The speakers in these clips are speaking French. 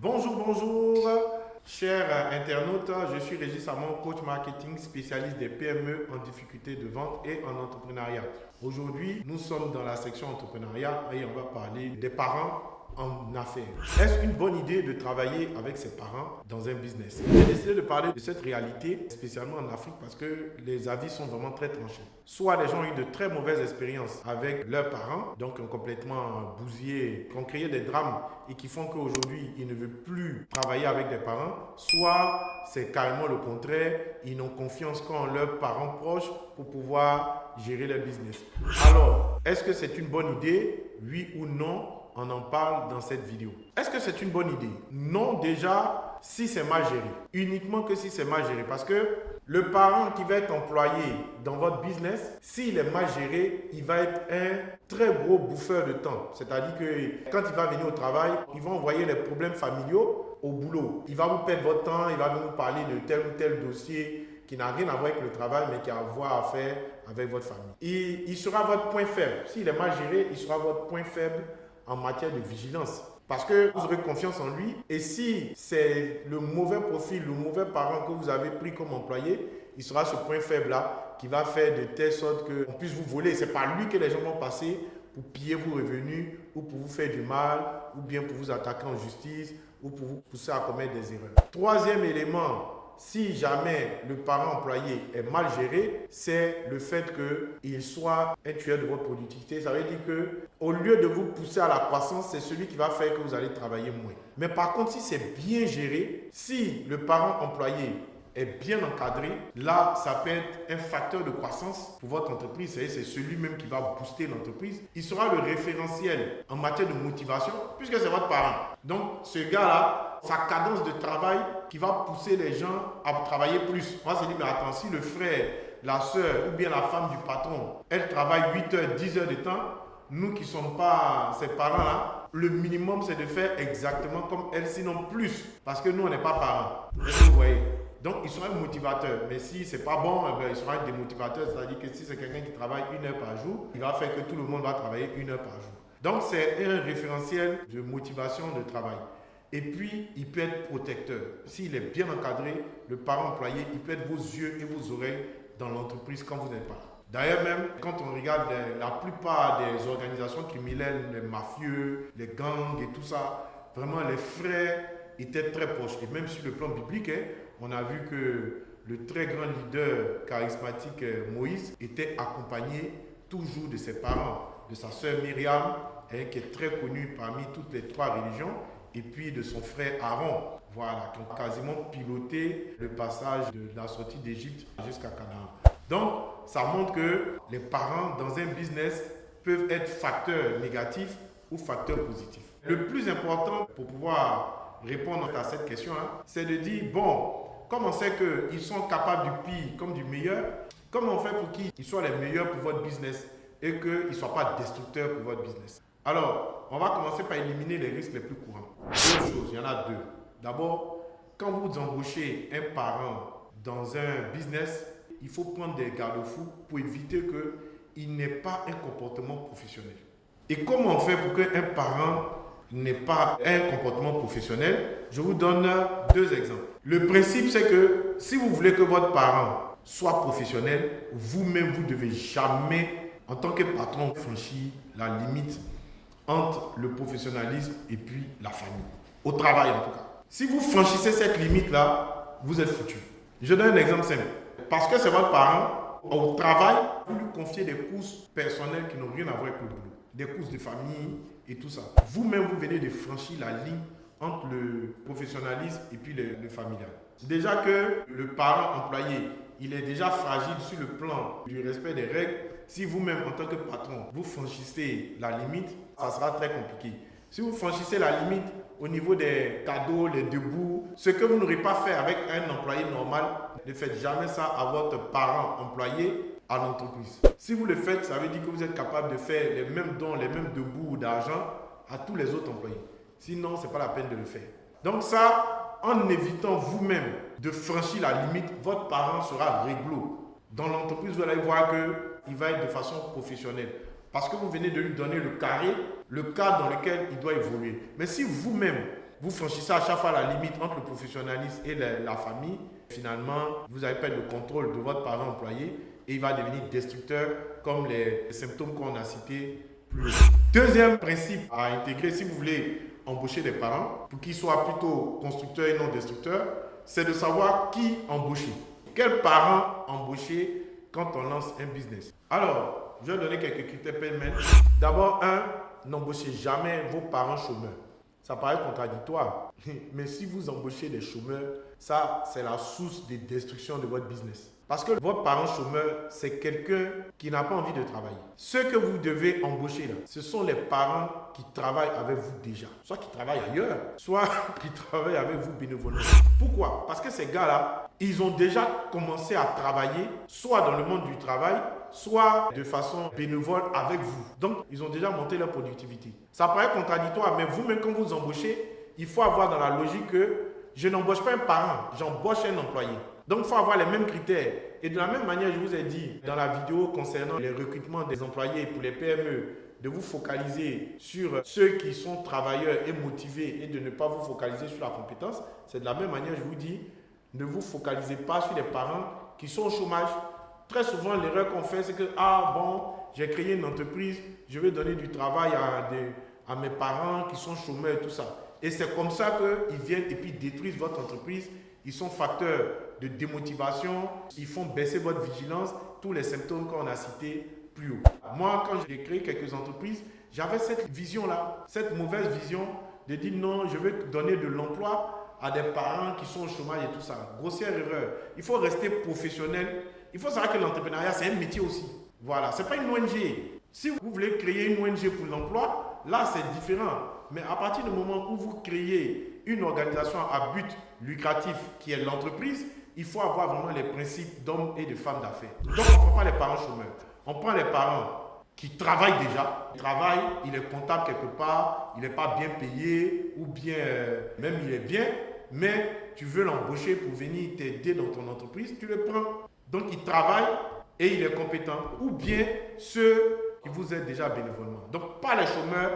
Bonjour, bonjour, chers internautes. Je suis Régis Samon, coach marketing spécialiste des PME en difficulté de vente et en entrepreneuriat. Aujourd'hui, nous sommes dans la section entrepreneuriat et on va parler des parents en affaires. Est-ce une bonne idée de travailler avec ses parents dans un business? J'ai décidé de parler de cette réalité, spécialement en Afrique, parce que les avis sont vraiment très tranchés. Soit les gens ont eu de très mauvaises expériences avec leurs parents, donc complètement bousillés, qui ont créé des drames et qui font qu'aujourd'hui, ils ne veulent plus travailler avec des parents. Soit c'est carrément le contraire, ils n'ont confiance qu'en leurs parents proches pour pouvoir gérer leur business. Alors, est-ce que c'est une bonne idée? Oui ou non? On en parle dans cette vidéo. Est-ce que c'est une bonne idée? Non, déjà, si c'est mal géré. Uniquement que si c'est mal géré. Parce que le parent qui va être employé dans votre business, s'il est mal géré, il va être un très gros bouffeur de temps. C'est-à-dire que quand il va venir au travail, il va envoyer les problèmes familiaux au boulot. Il va vous perdre votre temps, il va vous parler de tel ou tel dossier qui n'a rien à voir avec le travail, mais qui a à voir à faire avec votre famille. il sera votre point faible. S'il est mal géré, il sera votre point faible en matière de vigilance. Parce que vous aurez confiance en lui. Et si c'est le mauvais profil, le mauvais parent que vous avez pris comme employé, il sera ce point faible-là qui va faire de telle sorte qu'on puisse vous voler. C'est par lui que les gens vont passer pour piller vos revenus ou pour vous faire du mal ou bien pour vous attaquer en justice ou pour vous pousser à commettre des erreurs. Troisième élément si jamais le parent employé est mal géré, c'est le fait qu'il soit un tueur de votre productivité. Ça veut dire que au lieu de vous pousser à la croissance, c'est celui qui va faire que vous allez travailler moins. Mais par contre, si c'est bien géré, si le parent employé est bien encadré, là, ça peut être un facteur de croissance pour votre entreprise. C'est celui même qui va booster l'entreprise. Il sera le référentiel en matière de motivation puisque c'est votre parent. Donc, ce gars-là, sa cadence de travail qui va pousser les gens à travailler plus. Moi, c'est dit, mais attends, si le frère, la soeur ou bien la femme du patron, elle travaille 8 heures, 10 heures de temps, nous qui ne sommes pas ses parents-là, le minimum, c'est de faire exactement comme elle, sinon plus. Parce que nous, on n'est pas parents. Vous voyez? Donc, il sera un motivateur. Mais si ce n'est pas bon, eh ben, il sera un démotivateur. C'est-à-dire que si c'est quelqu'un qui travaille une heure par jour, il va faire que tout le monde va travailler une heure par jour. Donc, c'est un référentiel de motivation de travail. Et puis, il peut être protecteur. S'il est bien encadré, le parent employé, il peut être vos yeux et vos oreilles dans l'entreprise quand vous n'êtes pas là. D'ailleurs, même quand on regarde la plupart des organisations criminelles, les mafieux, les gangs et tout ça, vraiment les frères étaient très proches. Et même sur le plan biblique, on a vu que le très grand leader charismatique euh, Moïse était accompagné toujours de ses parents, de sa sœur Myriam, hein, qui est très connue parmi toutes les trois religions, et puis de son frère Aaron, voilà, qui ont quasiment piloté le passage de la sortie d'Égypte jusqu'à Canaan. Donc, ça montre que les parents dans un business peuvent être facteurs négatifs ou facteurs positifs. Le plus important pour pouvoir répondre à cette question, hein, c'est de dire, bon, comme on sait qu'ils sont capables du pire comme du meilleur, comment on fait pour qu'ils soient les meilleurs pour votre business et qu'ils ne soient pas destructeurs pour votre business Alors, on va commencer par éliminer les risques les plus courants. Deux choses, il y en a deux. D'abord, quand vous embauchez un parent dans un business, il faut prendre des garde-fous pour éviter qu'il n'ait pas un comportement professionnel. Et comment on fait pour qu'un parent n'ait pas un comportement professionnel Je vous donne deux exemples. Le principe, c'est que si vous voulez que votre parent soit professionnel, vous-même, vous ne devez jamais, en tant que patron, franchir la limite entre le professionnalisme et puis la famille. Au travail, en tout cas. Si vous franchissez cette limite-là, vous êtes foutu. Je donne un exemple simple. Parce que c'est votre parent, au travail, vous lui confiez des courses personnelles qui n'ont rien à voir avec le boulot. Des courses de famille tout ça. Vous-même, vous venez de franchir la ligne entre le professionnalisme et puis le, familial. Déjà que le parent employé, il est déjà fragile sur le plan du respect des règles. Si vous-même, en tant que patron, vous franchissez la limite, ça sera très compliqué. Si vous franchissez la limite au niveau des cadeaux, les debout, ce que vous n'aurez pas fait avec un employé normal, ne faites jamais ça à votre parent employé l'entreprise. Si vous le faites, ça veut dire que vous êtes capable de faire les mêmes dons, les mêmes debout d'argent à tous les autres employés. Sinon, ce n'est pas la peine de le faire. Donc ça, en évitant vous-même de franchir la limite, votre parent sera réglo. Dans l'entreprise, vous allez voir qu'il va être de façon professionnelle. Parce que vous venez de lui donner le carré, le cadre dans lequel il doit évoluer. Mais si vous-même, vous franchissez à chaque fois la limite entre le professionnalisme et la, famille, finalement, vous allez perdre le contrôle de votre parent employé et il va devenir destructeur comme les symptômes qu'on a cités plus Deuxième principe à intégrer si vous voulez embaucher des parents pour qu'ils soient plutôt constructeurs et non destructeurs, c'est de savoir qui embaucher. Quels parents embaucher quand on lance un business? Alors, je vais donner quelques critères pêle D'abord, un, n'embauchez jamais vos parents chômeurs. Ça paraît contradictoire, mais si vous embauchez des chômeurs, ça, c'est la source de destruction de votre business. Parce que votre parent chômeur, c'est quelqu'un qui n'a pas envie de travailler. Ceux que vous devez embaucher là, ce sont les parents qui travaillent avec vous déjà. Soit qui travaillent ailleurs, soit qui travaillent avec vous bénévolement. Pourquoi? Parce que ces gars-là, ils ont déjà commencé à travailler, soit dans le monde du travail, soit de façon bénévole avec vous. Donc, ils ont déjà monté leur productivité. Ça paraît contradictoire, mais vous-même, quand vous embauchez, il faut avoir dans la logique que je n'embauche pas un parent, j'embauche un employé. Donc, il faut avoir les mêmes critères. Et de la même manière, je vous ai dit dans la vidéo concernant les recrutements des employés pour les PME, de vous focaliser sur ceux qui sont travailleurs et motivés et de ne pas vous focaliser sur la compétence. C'est de la même manière, je vous dis, ne vous focalisez pas sur les parents qui sont au chômage. Très souvent, l'erreur qu'on fait, c'est que, ah bon, j'ai créé une entreprise, je vais donner du travail à, à mes parents qui sont chômeurs et tout ça. Et c'est comme ça qu'ils viennent et puis détruisent votre entreprise. Ils sont facteurs de démotivation, ils font baisser votre vigilance, tous les symptômes qu'on a cités plus haut. Moi, quand j'ai créé quelques entreprises, j'avais cette vision-là, cette mauvaise vision de dire non, je vais donner de l'emploi à des parents qui sont au chômage et tout ça. Grossière erreur. Il faut rester professionnel. Il faut savoir que l'entrepreneuriat, c'est un métier aussi. Voilà, ce n'est pas une ONG. Si vous voulez créer une ONG pour l'emploi, là, c'est différent. Mais à partir du moment où vous créez une organisation à but lucratif qui est l'entreprise, il faut avoir vraiment les principes d'hommes et de femmes d'affaires. Donc, on ne prend pas les parents chômeurs. On prend les parents qui travaillent déjà. Il travaille, il est comptable quelque part, il n'est pas bien payé ou bien, euh, même il est bien, mais tu veux l'embaucher pour venir t'aider dans ton entreprise, tu le prends. Donc, il travaille et il est compétent. Ou bien ceux qui vous aident déjà bénévolement. Donc, pas les chômeurs,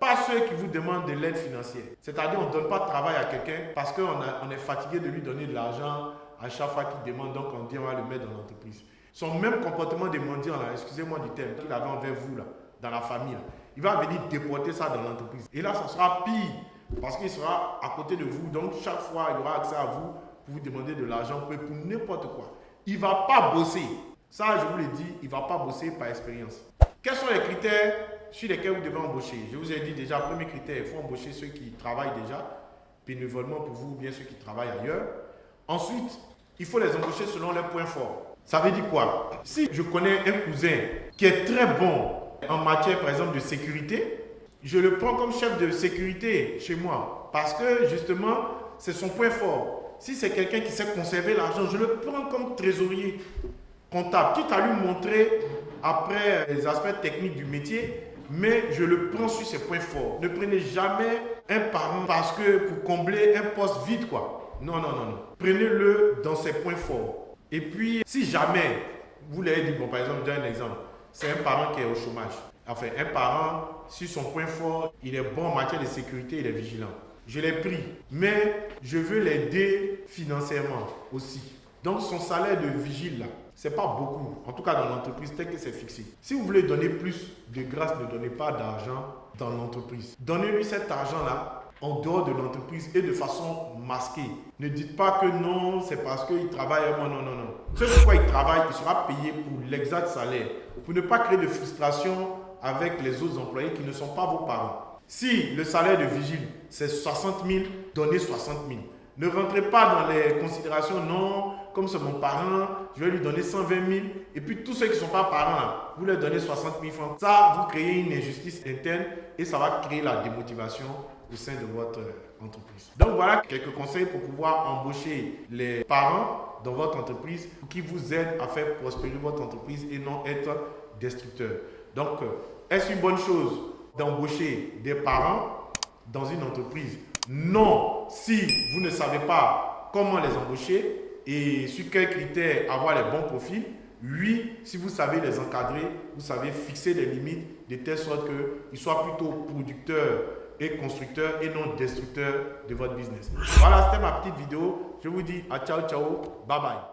pas ceux qui vous demandent de l'aide financière. C'est-à-dire, on ne donne pas de travail à quelqu'un parce qu'on on est fatigué de lui donner de l'argent à chaque fois qu'il demande, donc on dit on va le mettre dans l'entreprise. Son même comportement de mendiant, excusez-moi du terme, qu'il avait envers vous, là, dans la famille, il va venir déporter ça dans l'entreprise. Et là, ça sera pire, parce qu'il sera à côté de vous. Donc, chaque fois, il aura accès à vous pour vous demander de l'argent pour n'importe quoi. Il ne va pas bosser. Ça, je vous l'ai dit, il ne va pas bosser par expérience. Quels sont les critères sur lesquels vous devez embaucher? Je vous ai dit déjà, premier critère, il faut embaucher ceux qui travaillent déjà bénévolement pour vous ou bien ceux qui travaillent ailleurs. Ensuite, il faut les embaucher selon leurs points forts. Ça veut dire quoi? Si je connais un cousin qui est très bon en matière, par exemple, de sécurité, je le prends comme chef de sécurité chez moi. Parce que, justement, c'est son point fort. Si c'est quelqu'un qui sait conserver l'argent, je le prends comme trésorier comptable, quitte à lui montrer après les aspects techniques du métier, mais je le prends sur ses points forts. Ne prenez jamais un parent parce que pour combler un poste vide, quoi. Non, non, non, non. Prenez-le dans ses points forts. Et puis, si jamais, vous l'avez dit, bon, par exemple, je donne un exemple. C'est un parent qui est au chômage. Enfin, un parent, sur son point fort, il est bon en matière de sécurité, il est vigilant. Je l'ai pris, mais je veux l'aider financièrement aussi. Donc, son salaire de vigile, là, c'est pas beaucoup. En tout cas, dans l'entreprise, tel que c'est fixé. Si vous voulez donner plus de grâce, ne donnez pas d'argent dans l'entreprise. Donnez-lui cet argent-là en dehors de l'entreprise et de façon masquée. Ne dites pas que non, c'est parce qu'il travaille. Non, non, non, non. Ce pourquoi il travaille, il sera payé pour l'exact salaire. Pour ne pas créer de frustration avec les autres employés qui ne sont pas vos parents. Si le salaire de vigile, c'est 60 000, donnez 60 000. Ne rentrez pas dans les considérations, non, comme c'est mon parent, je vais lui donner 120 000. Et puis tous ceux qui ne sont pas parents, vous leur donnez 60 000 francs. Ça, vous créez une injustice interne et ça va créer la démotivation au sein de votre entreprise. Donc voilà quelques conseils pour pouvoir embaucher les parents dans votre entreprise qui vous aident à faire prospérer votre entreprise et non être destructeur. Donc, euh, est-ce une bonne chose d'embaucher des parents dans une entreprise? Non, si vous ne savez pas comment les embaucher et sur quels critères avoir les bons profils. Oui, si vous savez les encadrer, vous savez fixer des limites de telle sorte qu'ils soient plutôt producteurs et constructeur et non destructeur de votre business. Voilà, c'était ma petite vidéo. Je vous dis à ciao, ciao, bye bye.